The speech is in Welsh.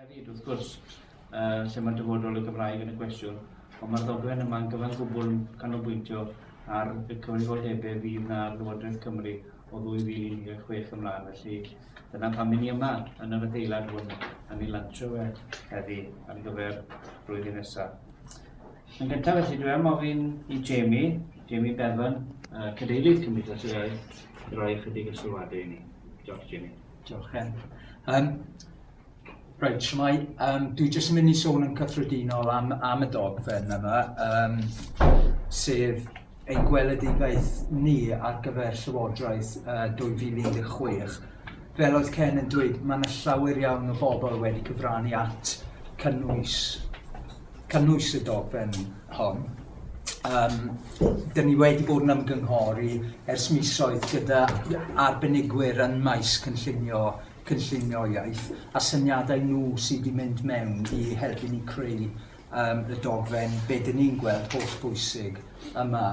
hefyd wrth gwrs, uh, lle mae'n dyfodol y Gymraeg yn y gwestiwn, ond mae'r ddogfen yma'n gyfan gwbl canolbwyntio ar y cyfrifoldebau fydd na Llywodraeth Cymru o 2016 ymlaen. Felly dyna pam ni yma yn yr adeilad hwn yn ei lantio fe heddi ar gyfer blwyddyn nesaf. Yn gyntaf felly dwi am ofyn i Jamie, Jamie Bevan, uh, cadeirydd Cymdeithas yr Iaith, i roi ychydig o sylwadau i ni. Diolch Jamie. Diolch Chen. Um, Reit, Siamai, um, dwi jyst yn mynd i sôn yn cyffredinol am, am y dogfen yma, um, sef ein gweledigaeth ni ar gyfer Llywodraeth uh, 2016. Fel oedd Ken yn dweud, mae yna llawer iawn o bobl wedi cyfrannu at cynnwys, cynnwys y dogfen hon. Um, dyn ni wedi bod yn ymgynghori ers misoedd gyda arbenigwyr yn maes cynllunio cynllunio iaith a syniadau nhw sydd wedi mynd mewn i helpu ni creu um, y dogfen be dyn ni'n gweld holl bwysig yma.